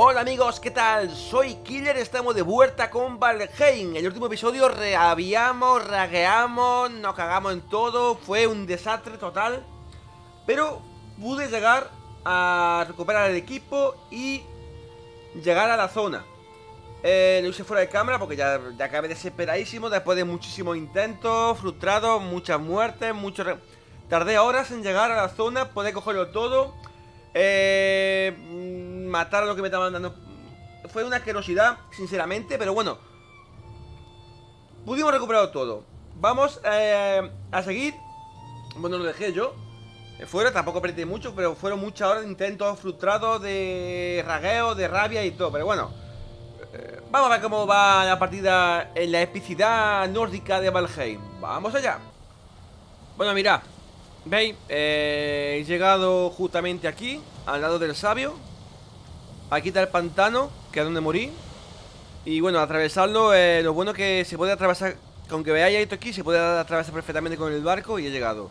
Hola amigos, ¿qué tal? Soy Killer, estamos de vuelta con Valheim. En el último episodio reaviamos, ragueamos, nos cagamos en todo Fue un desastre total Pero pude llegar a recuperar el equipo y llegar a la zona. Eh, Lo hice fuera de cámara porque ya, ya acabé desesperadísimo Después de muchísimos intentos, frustrados, muchas muertes, mucho... Tardé horas en llegar a la zona, poder cogerlo todo. Eh, matar a lo que me estaban dando. Fue una asquerosidad, sinceramente Pero bueno. Pudimos recuperar todo. Vamos eh, a seguir. Bueno, lo dejé yo. Eh, Fuera, tampoco perdí mucho Pero fueron muchas horas de intentos frustrados De ragueo, de rabia y todo Pero bueno. Eh, Vamos a ver cómo va la partida En la epicidad nórdica de Valheim. Vamos allá. Bueno, mira ¿Veis? He llegado justamente aquí Al lado del sabio Aquí está el pantano, que es donde morí. Y bueno, atravesarlo eh, Lo bueno que se puede atravesar Aunque veáis esto aquí, se puede atravesar perfectamente con el barco Y he llegado.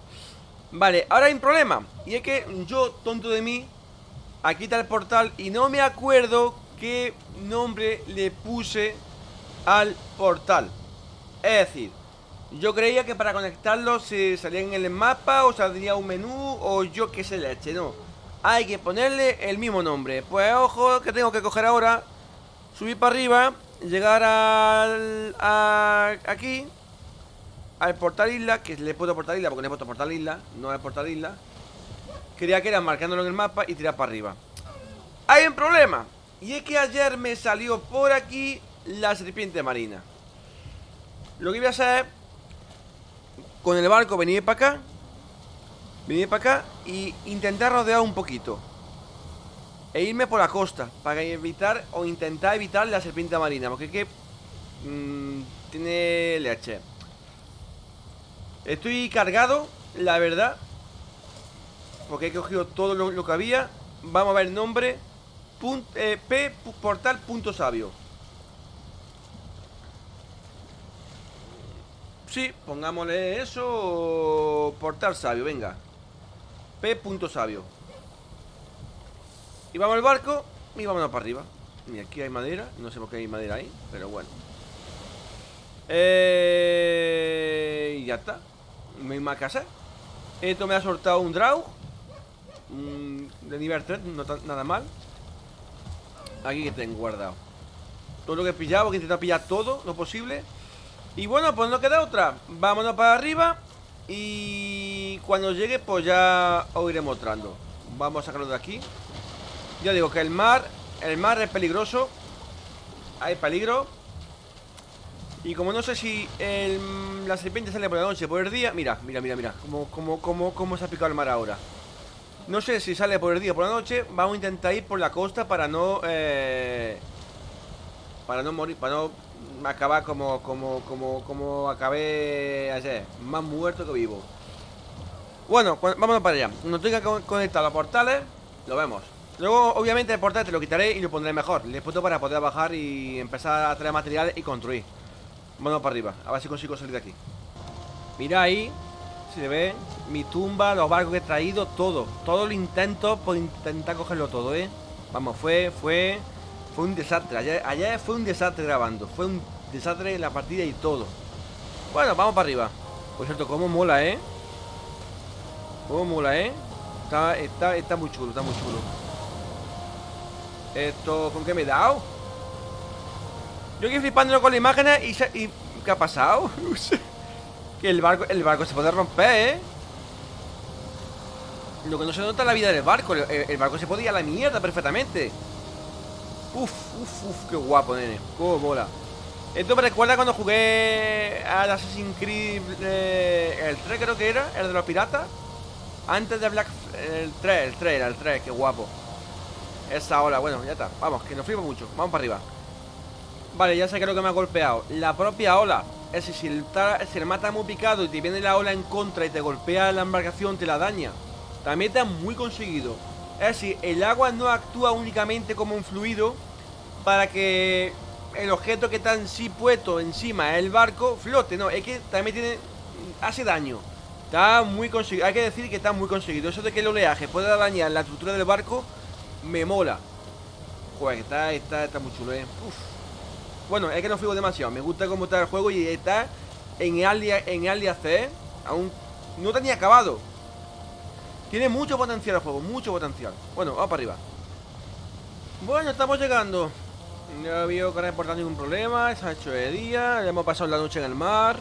Vale, ahora hay un problema Y es que yo, tonto de mí Aquí está el portal y no me acuerdo Qué nombre le puse Al portal. Es decir yo creía que para conectarlo se salía en el mapa o saldría un menú o yo qué sé leche, no. Hay que ponerle el mismo nombre. Pues ojo que tengo que coger ahora, subir para arriba, llegar al, a, aquí, al portal isla, que le he puesto portal isla porque le he puesto portal isla, no es portal isla. Quería que era marcándolo en el mapa y tirar para arriba. Hay un problema, y es que ayer me salió por aquí la serpiente marina. Lo que voy a hacer con el barco venir para acá Venir para acá y intentar rodear un poquito. E irme por la costa Para evitar o intentar evitar la serpiente marina Porque que mmm, Tiene leche Estoy cargado, la verdad Porque he cogido todo lo, que había. Vamos a ver el nombre eh, P portal punto sabio. Sí, pongámosle eso Portal sabio, venga P. sabio. Y vamos al barco Y vámonos para arriba. Y aquí hay madera, no sé por qué hay madera ahí Pero bueno. Eh... Y ya está. Que hacer. Esto me ha soltado un draw De nivel 3, no nada mal. Aquí que tengo guardado. Todo lo que he pillado, que he pillar todo Lo posible. Y bueno, pues no queda otra. Vámonos para arriba Y cuando llegue pues ya os iré mostrando. Vamos a sacarlo de aquí. Ya digo que el mar El mar es peligroso. Hay peligro. Y como no sé si el, la serpiente sale por la noche por el día Mira, mira, mira, mira Cómo, cómo, cómo se ha picado el mar ahora. No sé si sale por el día o por la noche Vamos a intentar ir por la costa para no eh, Para no morir Para no acabar como, como, como, como acabé ayer, más muerto que vivo. Bueno, vámonos para allá. No tenga conectado los portales, lo vemos. Luego, obviamente, el portal te lo quitaré y lo pondré mejor. Le puesto para poder bajar y empezar a traer materiales y construir. Vámonos para arriba, a ver si consigo salir de aquí. Mira ahí, si se ve, mi tumba, los barcos que he traído, todo. Todo lo intento por intentar cogerlo todo, ¿eh? Vamos, fue, fue fue un desastre. Ayer, fue un desastre grabando. Fue un desastre en la partida y todo. Bueno, vamos para arriba. Por cierto, cómo mola, ¿eh? Cómo mola, ¿eh? Está, está, está muy chulo, está muy chulo. Esto, ¿con qué me he dado? Yo aquí flipándolo con la imagen y, y ¿Qué ha pasado? que el barco, el barco se puede romper, ¿eh? Lo que no se nota es la vida del barco. El, el barco se puede ir a la mierda perfectamente. Uf, uf, uf, qué guapo, nene Cómo mola Esto me recuerda cuando jugué al Assassin's Creed eh, El 3 creo que era, el de los piratas Antes de Black... El 3, el 3 era el 3, qué guapo. Esa ola, bueno, ya está Vamos, que nos flipa mucho, vamos para arriba. Vale, ya sé que lo que me ha golpeado. La propia ola Es decir, si el, si el mata muy picado y te viene la ola en contra y te golpea la embarcación, te la daña. También está muy conseguido. Es decir, el agua no actúa únicamente como un fluido para que el objeto que está en sí puesto encima del barco flote, no, es que también tiene hace daño. Está muy conseguido, hay que decir que está muy conseguido. Eso de que el oleaje pueda dañar la estructura del barco me mola. Joder, está, está, está muy chulo, eh. Uf. Bueno, es que no fui demasiado. Me gusta cómo está el juego y está en Early, en Early Access. Aún no tenía acabado. Tiene mucho potencial el juego, mucho potencial. Bueno, vamos para arriba. Bueno, estamos llegando. No ha habido que reportar ningún problema. Se ha hecho de día. Hemos pasado la noche en el mar.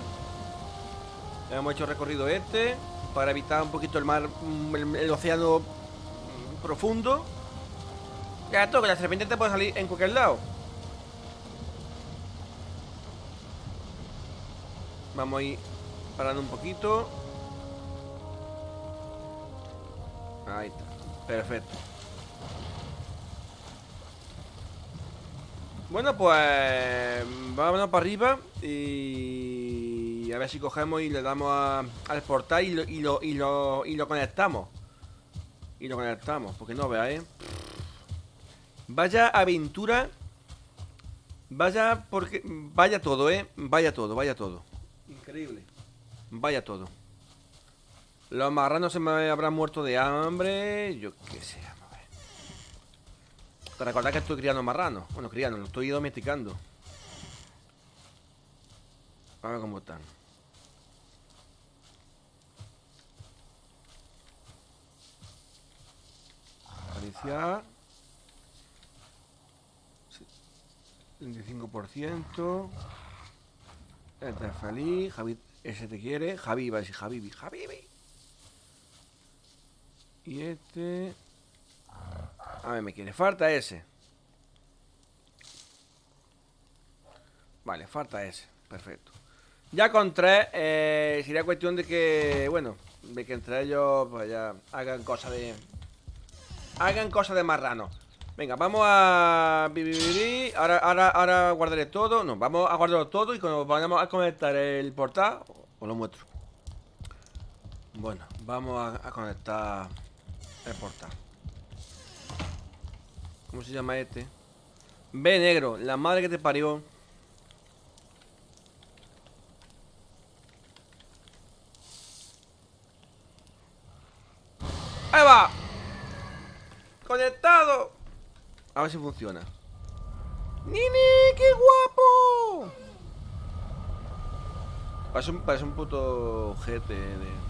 Hemos hecho recorrido este. Para evitar un poquito el mar, mm, el, océano mm, profundo. Ya esto, que la serpiente te puede salir en cualquier lado. Vamos a ir parando un poquito. Ahí está. Perfecto. Bueno, pues vámonos para arriba y a ver si cogemos y le damos a, al portal y lo, y, lo, y, lo, y lo conectamos. Y lo conectamos, porque no veáis. Vaya aventura. Vaya porque vaya todo, eh. Vaya todo, vaya todo. Increíble. Vaya todo. Los marranos se me habrán muerto de hambre. Yo qué sé. Recordad que estoy criando marranos. Bueno, criando, lo estoy domesticando. A ver cómo están. Acariciar. 25%. Este es feliz. Javi, ese te quiere. Javi va a decir Javi, Javi. Y este. A ver, me quiere. Falta ese. Vale, falta ese. Perfecto. Ya con tres, eh, sería cuestión de que, bueno, de que entre ellos pues ya hagan cosas de... Hagan cosas de marrano. Venga, vamos a... Ahora, ahora, ahora guardaré todo. No, vamos a guardarlo todo y cuando vayamos a conectar el portal, os lo muestro. Bueno, vamos a conectar el portal. ¿Cómo se llama este? Ve negro, la madre que te parió. ¡Ahí va! ¡Conectado! A ver si funciona. ¡Nini! ¡Qué guapo! Parece un, parece un puto GT de...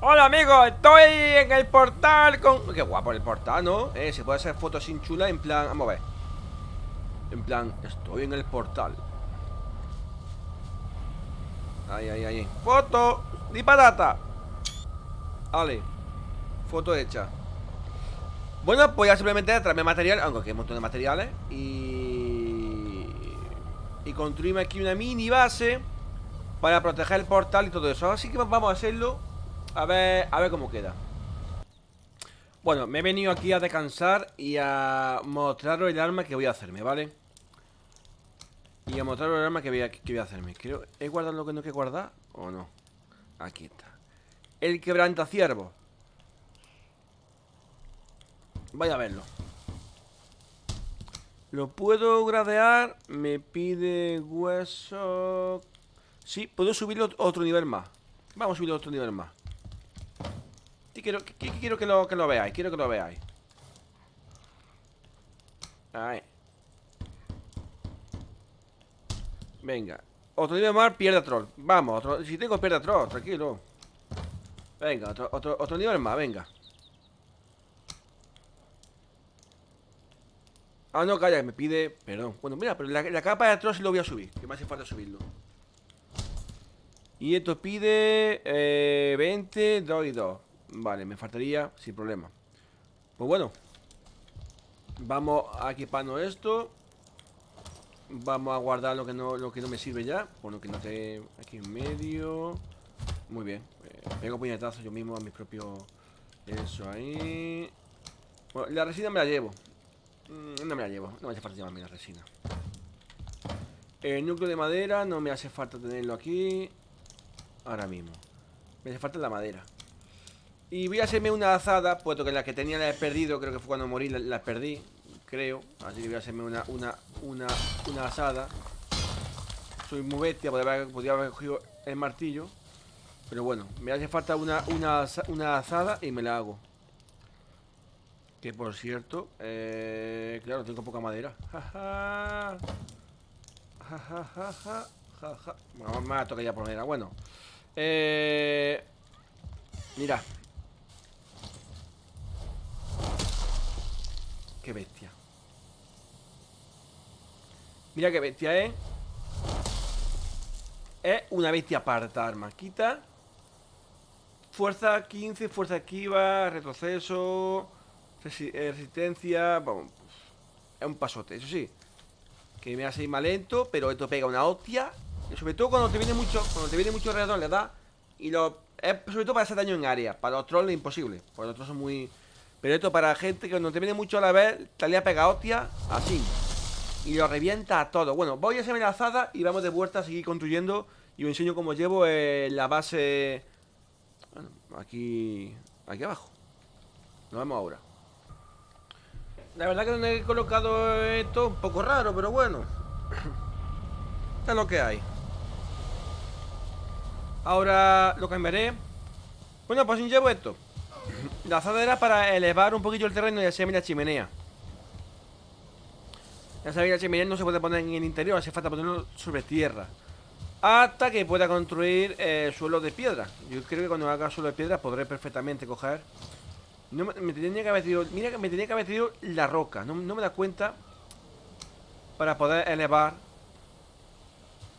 Hola amigos, estoy en el portal con... Qué guapo el portal, ¿no? Eh, se puede hacer fotos sin chula en plan... Vamos a ver En plan, estoy en el portal Ahí, ahí, ahí Foto, ni patata Vale Foto hecha Bueno, pues ya simplemente traerme material Aunque aquí hay un montón de materiales Y... Construirme aquí una mini base Para proteger el portal y todo eso Así que vamos a hacerlo a ver, a ver cómo queda Bueno, me he venido aquí a descansar Y a mostraros el arma que voy a hacerme, ¿vale? Y a mostraros el arma que voy a, que voy a hacerme Creo, ¿He guardado lo que no hay que guardar? ¿O no? Aquí está El quebrantaciervo Vaya a verlo Lo puedo gradear Me pide hueso Sí, puedo subirlo otro nivel más Vamos a subirlo otro nivel más quiero, quiero que, lo, que lo veáis, quiero que lo veáis. Ahí. Venga. Otro nivel más, pierde troll. Vamos, si tengo pierde troll, tranquilo. Venga, otro, otro, otro nivel más, venga. Ah, no, calla, me pide... Perdón. Bueno, mira, pero la, capa de sí lo voy a subir. Que me hace falta subirlo. Y esto pide... Eh, 20, 2 y 2. Vale, me faltaría sin problema Pues bueno Vamos a equiparnos esto Vamos a guardar lo que no, lo que no me sirve ya Bueno, que no te... Aquí en medio Muy bien eh, Pego puñetazos yo mismo a mi propio... Eso ahí Bueno, la resina me la llevo No me la llevo, no me hace falta llevarme la resina El núcleo de madera No me hace falta tenerlo aquí Ahora mismo Me hace falta la madera y voy a hacerme una azada, puesto que la que tenía la he perdido, creo que fue cuando morí, la, perdí, creo. Así que voy a hacerme una, una, una, una asada. Soy muy bestia, podría haber, podría haber cogido el martillo. Pero bueno, me hace falta una, una, una asada y me la hago. Que por cierto, eh, claro, tengo poca madera. Ja, ja. Bueno, me va a tocar ya por madera. Bueno, eh, mira. Qué bestia. Mira qué bestia, ¿eh? Es una bestia aparta, arma. Quita. Fuerza 15, fuerza esquiva, retroceso. Eh, resistencia, es un pasote, eso sí. Que me hace ir más lento, pero esto pega una hostia. Y sobre todo cuando te viene mucho, cuando te viene mucho alrededor le da. Y lo. Es sobre todo para hacer daño en área. Para los trolls es imposible. Porque los trolls son muy. Pero esto para gente que cuando te viene mucho a la vez, te le pega hostia, así. Y lo revienta a todo. Bueno, voy a hacer la azada y vamos de vuelta a seguir construyendo. Y os enseño cómo llevo eh, la base. Aquí. Aquí abajo. Nos vemos ahora. La verdad que donde he colocado esto un poco raro, pero bueno. es lo que hay. Ahora lo cambiaré. Bueno, pues llevo esto. La azada era para elevar un poquito el terreno y hacer la chimenea. Ya sabéis, la chimenea no se puede poner en el interior, hace falta ponerlo sobre tierra. Hasta que pueda construir eh, suelo de piedra. Yo creo que cuando haga suelo de piedra podré perfectamente coger no, me tenía que haber tirado, Mira que me tenía que haber tirado la roca. No, me da cuenta Para poder elevar.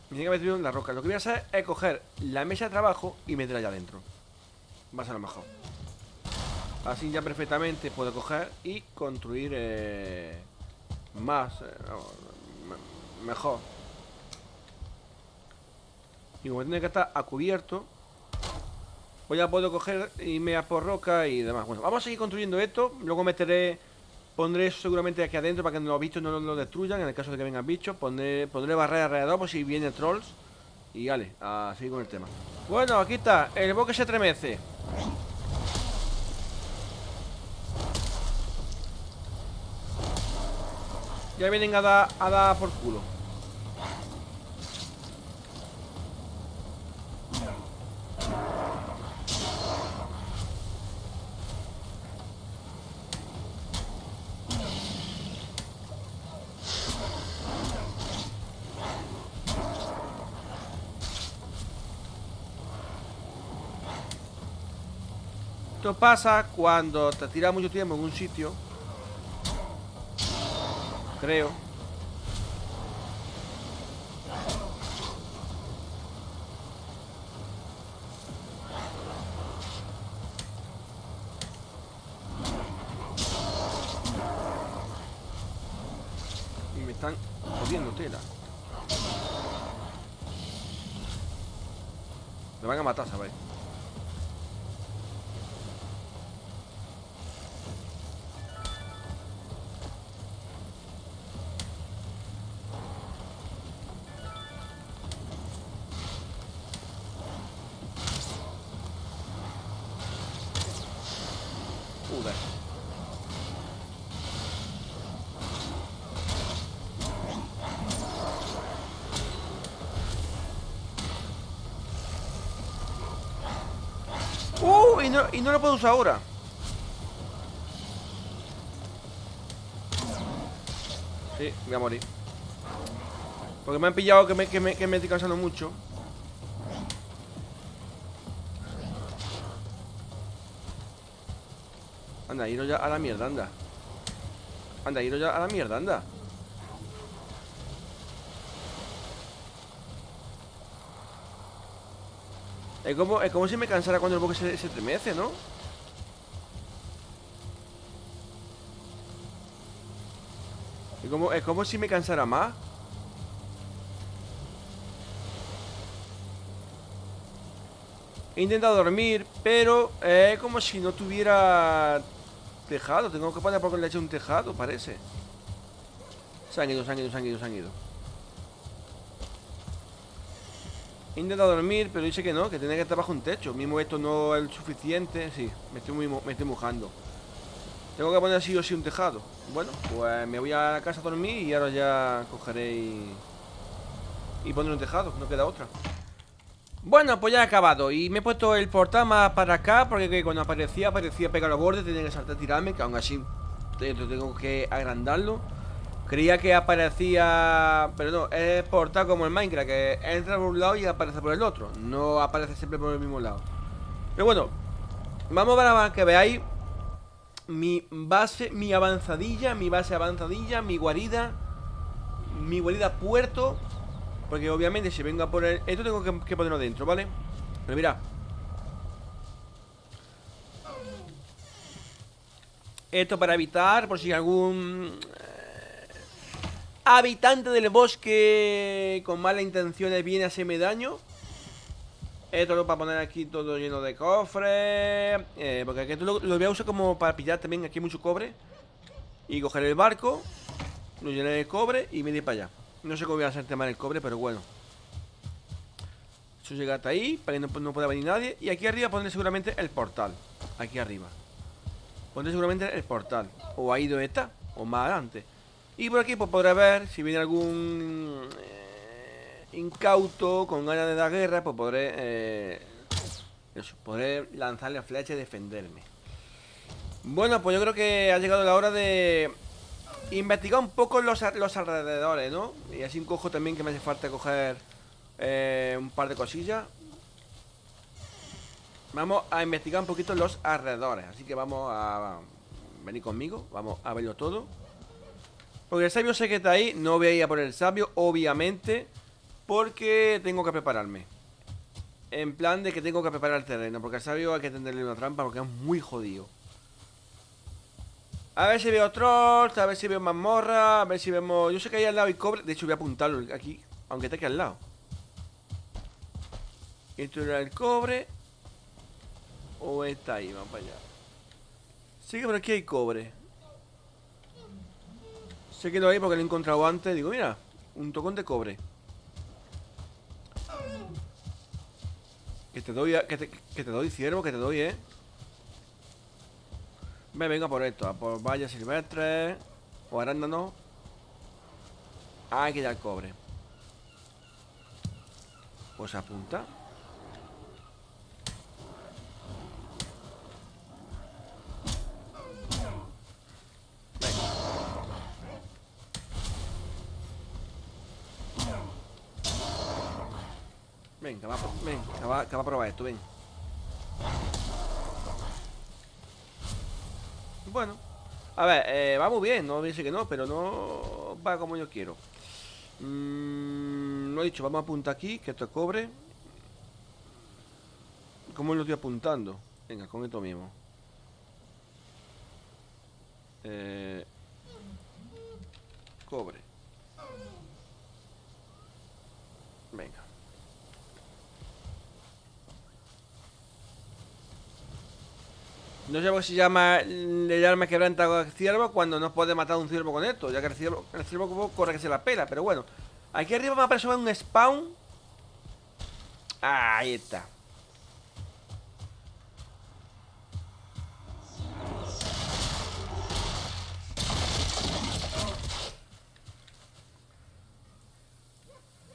Me tenía que haber tirado la roca. Lo que voy a hacer es coger la mesa de trabajo Y meterla allá adentro. Va a ser lo mejor. Así ya perfectamente puedo coger Y construir eh, Más eh, Mejor. Y como tiene que estar a cubierto pues ya puedo coger y me por roca y demás. Bueno, vamos a seguir construyendo esto. Luego meteré, pondré eso seguramente aquí adentro para que los bichos no lo destruyan. En el caso de que vengan bichos, pondré, pondré barrera alrededor por si vienen trolls. Y vale, a seguir con el tema. Bueno, aquí está, el bosque se estremece. Ya vienen a dar, a dar por culo. Esto pasa cuando te tiras mucho tiempo en un sitio. Creo. Y no lo puedo usar ahora. Sí, voy a morir. Porque me han pillado que me, que me, que me estoy cansando mucho. Anda, iros ya a la mierda, anda. Anda, iros ya a la mierda, anda. Es como, es como si me cansara cuando el bosque se, estremece, ¿no? Es como, es como si me cansara más He intentado dormir, pero es como si no tuviera tejado. Tengo que poner por le hecho un tejado, parece. Se han ido, se han ido, se han ido, se han ido. He intentado dormir, pero dice que no, que tiene que estar bajo un techo. Mismo esto no es suficiente. Sí, me estoy, muy, me estoy mojando. Tengo que poner así o sí un tejado. Bueno, pues me voy a la casa a dormir y ahora ya cogeré y, y pondré un tejado. No queda otra. Bueno, pues ya he acabado. Y me he puesto el portal más para acá Porque cuando aparecía, aparecía pegar los bordes Tenía que saltar a tirarme, que aún así tengo que agrandarlo. Creía que aparecía... Pero no, es portal como en Minecraft Que entra por un lado y aparece por el otro. No aparece siempre por el mismo lado. Pero bueno Vamos para que veáis Mi base, mi avanzadilla Mi base avanzadilla, mi guarida Mi guarida puerto Porque obviamente si vengo a poner Esto tengo que, ponerlo dentro, ¿vale? Pero mira Esto para evitar, por si algún eh, habitante del bosque con malas intenciones viene a hacerme daño. Esto lo para poner aquí todo lleno de cofres. Eh, porque aquí lo, lo, voy a usar como para pillar también aquí mucho cobre. Y coger el barco, lo llenar de cobre y venir para allá. No sé cómo voy a hacer tema del cobre, pero bueno. Eso llega hasta ahí, para que no, no pueda venir nadie. Y aquí arriba pondré seguramente el portal. Aquí arriba. Pondré seguramente el portal. O ahí donde está. O más adelante. Y por aquí pues podré ver si viene algún eh, incauto con ganas de dar guerra, pues podré... Eh, eso, podré lanzarle flecha y defenderme. Bueno, pues yo creo que ha llegado la hora de investigar un poco los, los alrededores, ¿no? Y así cojo también que me hace falta coger eh, un par de cosillas. Vamos a investigar un poquito los alrededores Así que vamos a venir conmigo Vamos a verlo todo Porque el sabio sé que está ahí No voy a ir a por el sabio, obviamente Porque tengo que prepararme En plan de que tengo que preparar el terreno Porque al sabio hay que tenderle una trampa Porque es muy jodido A ver si veo trolls A ver si veo mazmorra A ver si vemos... Yo sé que ahí al lado hay cobre De hecho voy a apuntarlo aquí Aunque esté aquí al lado Esto era el cobre ¿O está ahí? Vamos para allá. Sí que por aquí hay cobre. Sé que lo hay porque lo he encontrado antes. Digo, mira, un tocón de cobre. Que te doy, que te, que te doy, ciervo, que te doy, ¿eh? Me vengo por esto, a por vallas silvestres o arándanos. Hay que dar cobre. Pues apunta. Ven, que va, ven, que va, va a probar esto, ven. Bueno. A ver, eh, va muy bien, no dice que no, pero no va como yo quiero. Mm, lo he dicho, vamos a apuntar aquí, que esto es cobre. ¿Cómo lo estoy apuntando? Venga, con esto mismo. Eh, cobre. Venga. No sé si llama el arma quebranta al ciervo cuando no puede matar a un ciervo con esto, ya que el ciervo, el ciervo corre que se la pela, pero bueno. Aquí arriba me aparece un spawn. ahí está.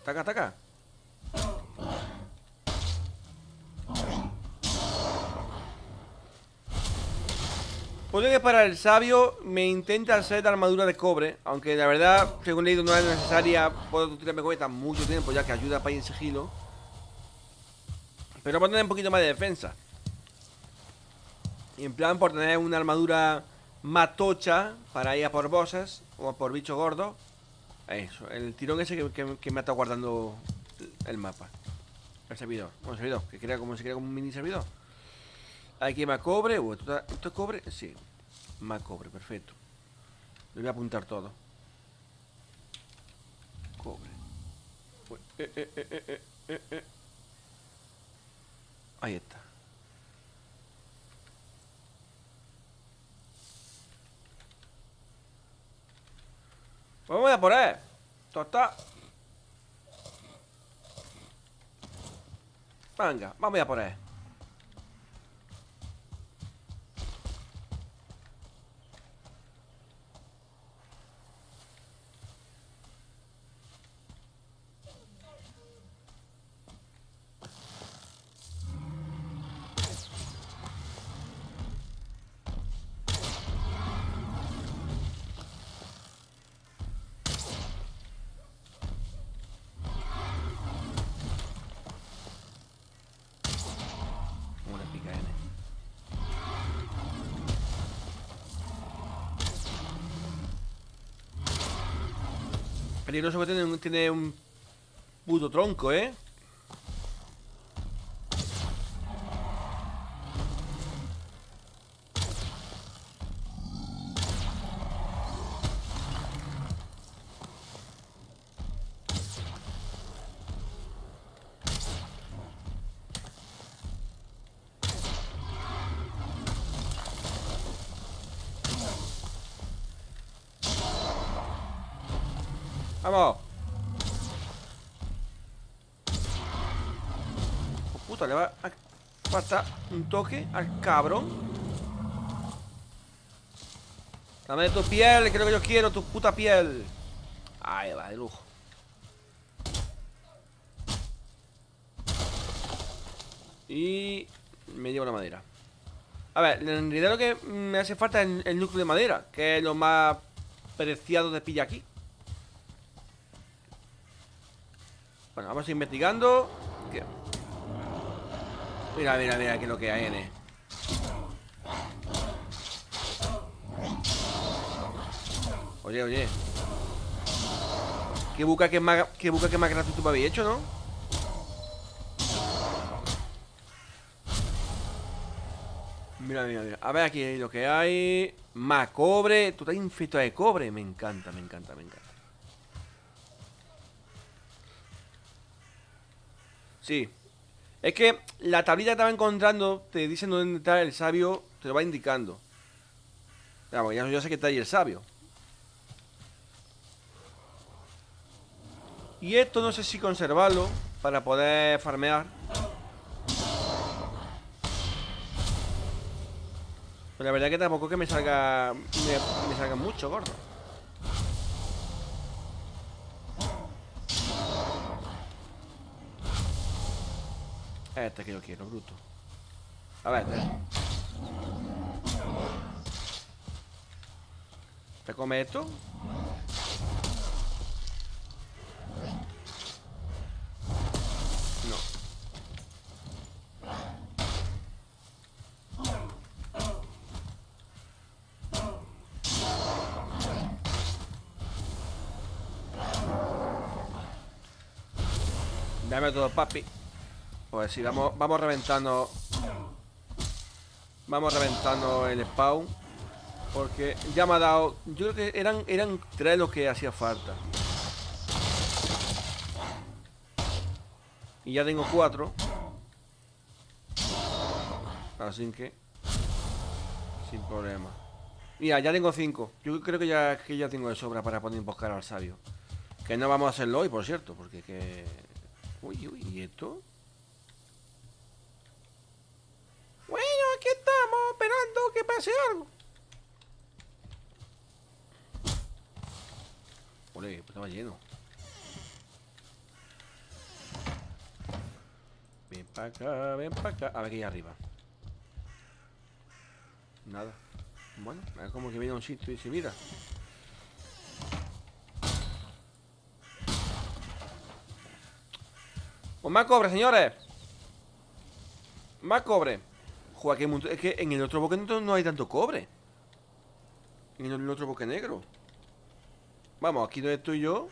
Taca, taca. Puede que para el sabio me intenta hacer armadura de cobre Aunque la verdad, según leído, no es necesaria. Puedo tirarme tan mucho tiempo ya que ayuda para ir en sigilo. Pero por tener un poquito más de defensa. Y en plan por tener una armadura matocha Para ir a por bosses o por bicho gordo. Eso, el tirón ese que, me está guardando el mapa. El servidor, bueno, el servidor, que crea como se crea como un mini servidor. Aquí más cobre. ¿esto, es cobre? Sí. Más cobre, perfecto. Le voy a apuntar todo. Cobre. Eh, eh, eh, Ahí está. Vamos a por él. Está. Venga, vamos a por él. Peligroso que tiene, tiene un puto tronco, ¿eh? ¡Vamos! Oh, puta, le va a faltar un toque al cabrón. Dame tu piel, que es lo que yo quiero, tu puta piel. Ahí va, de lujo. Y me llevo la madera. A ver, en realidad lo que me hace falta es el, núcleo de madera, que es lo más preciado de pilla aquí. Bueno, vamos investigando. ¿Qué? Mira, mira, mira, qué es lo que hay él. Oye, oye. ¿Qué buca que más, qué buca que más gratuito me habéis hecho, no? Mira, mira, mira. A ver aquí lo que hay. Más cobre. Tú estás infectado de cobre. Me encanta, me encanta, me encanta. Sí. Es que la tablita que estaba encontrando te dice dónde está el sabio, te lo va indicando. Vamos, ya yo sé que está ahí el sabio. Y esto no sé si conservarlo para poder farmear. Pero la verdad que tampoco es que me salga me salga mucho, gordo. Este que yo quiero, bruto. A ver, te, ¿te come esto? No. Dame todo, papi. Pues sí, vamos, vamos reventando Vamos reventando el spawn Porque ya me ha dado Yo creo que eran, eran tres los que hacía falta. Y ya tengo cuatro. Así que Sin problema. Mira, ya tengo cinco. Yo creo que ya, que ya tengo de sobra para poder emboscar al sabio. Que no vamos a hacerlo hoy, por cierto Porque que... Uy, uy, ¿y esto? Bueno, aquí estamos que pase algo. Ole, pues estaba lleno. Ven para acá, ven para acá. A ver qué hay arriba. Nada. Bueno, es como que viene un sitio y dice, mira. Pues más cobre, señores. Más cobre. Joder, que es que en el otro negro no hay tanto cobre. En el otro boque negro. Vamos, aquí donde estoy yo.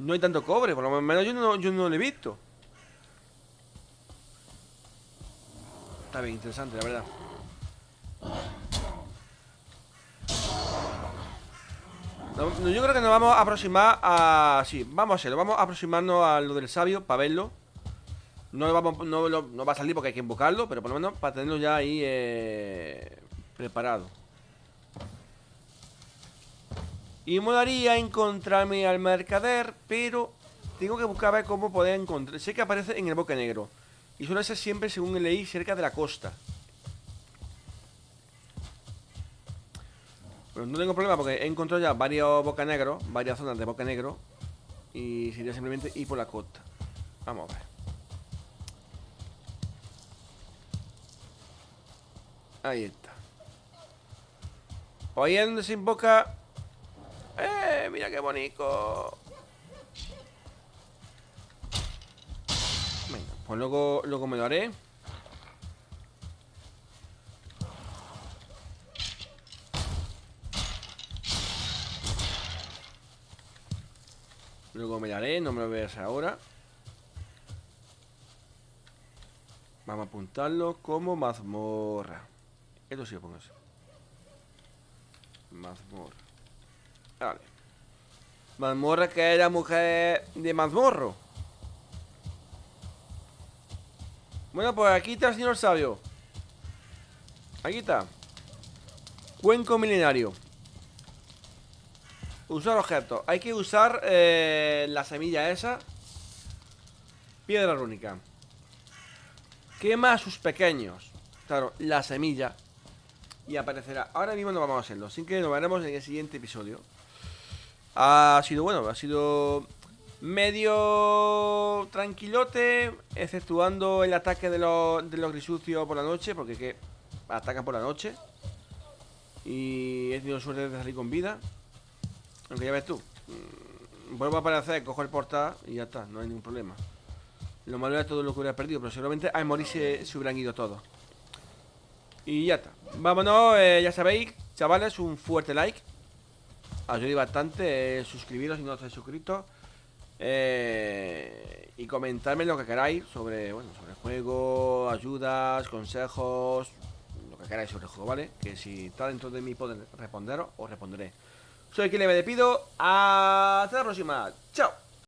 No hay tanto cobre, por lo menos yo no, yo no lo he visto. Está bien, interesante, la verdad. Yo creo que nos vamos a aproximar a... Sí, vamos a hacerlo. Vamos a aproximarnos a lo del sabio para verlo. No, vamos, no, no va a salir porque hay que invocarlo, pero por lo menos para tenerlo ya ahí eh, preparado. Y molaría encontrarme al mercader, pero tengo que buscar a ver cómo poder encontrar. Sé que aparece en el boque negro. Y suele ser siempre, según leí, cerca de la costa. Pero no tengo problema porque he encontrado ya varios boca negros, varias zonas de boca negro. Y sería simplemente ir por la costa. Vamos a ver. Ahí está. Pues ahí es donde se invoca. ¡Eh! Mira qué bonito. Venga, pues luego, luego me lo haré. Luego me daré, no me lo veas ahora. Vamos a apuntarlo como mazmorra. Esto sí pongo. Mazmorra. Vale. Mazmorra que era mujer de mazmorro. Bueno, pues aquí está el señor sabio. Aquí está. Cuenco milenario. Usar objetos. Hay que usar eh, la semilla esa. Piedra rúnica. Quema a sus pequeños. Claro, la semilla. Y aparecerá. Ahora mismo no vamos a hacerlo. Sin que nos veremos en el siguiente episodio. Ha sido bueno, ha sido medio tranquilote, exceptuando el ataque de los, de los grisucios por la noche, porque que atacan por la noche. Y he tenido suerte de salir con vida. Aunque ya ves tú. mm, Vuelvo a aparecer, cojo el portal y ya está, no hay ningún problema. Lo malo era todo lo que hubiera perdido, pero seguramente al morir se, se hubieran ido todos. Y ya está. Vámonos, eh, ya sabéis, chavales, un fuerte like. Ayuda bastante. eh, suscribiros si no estáis suscritos. Eh, y comentarme lo que queráis sobre, bueno, sobre el juego, ayudas, consejos, lo que queráis sobre el juego, ¿vale? Que si está dentro de mi poder responderos, os responderé. Soy quien me despido. Hasta la próxima. Chao.